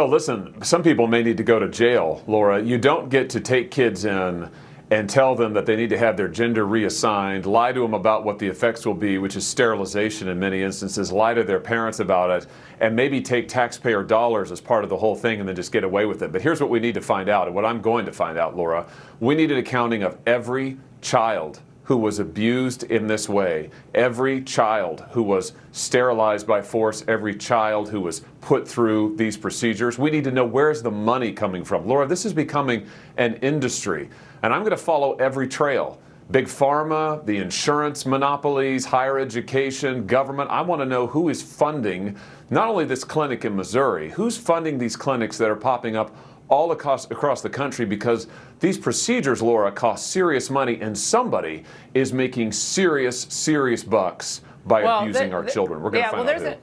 Well, listen, some people may need to go to jail, Laura. You don't get to take kids in and tell them that they need to have their gender reassigned, lie to them about what the effects will be, which is sterilization in many instances, lie to their parents about it, and maybe take taxpayer dollars as part of the whole thing and then just get away with it. But here's what we need to find out, and what I'm going to find out, Laura. We need an accounting of every child who was abused in this way, every child who was sterilized by force, every child who was put through these procedures. We need to know where's the money coming from. Laura, this is becoming an industry, and I'm going to follow every trail. Big pharma, the insurance monopolies, higher education, government. I want to know who is funding not only this clinic in Missouri, who's funding these clinics that are popping up all across, across the country because these procedures, Laura, cost serious money and somebody is making serious, serious bucks by Well, abusing the- our the- children. We're going to yeah, find well, out who.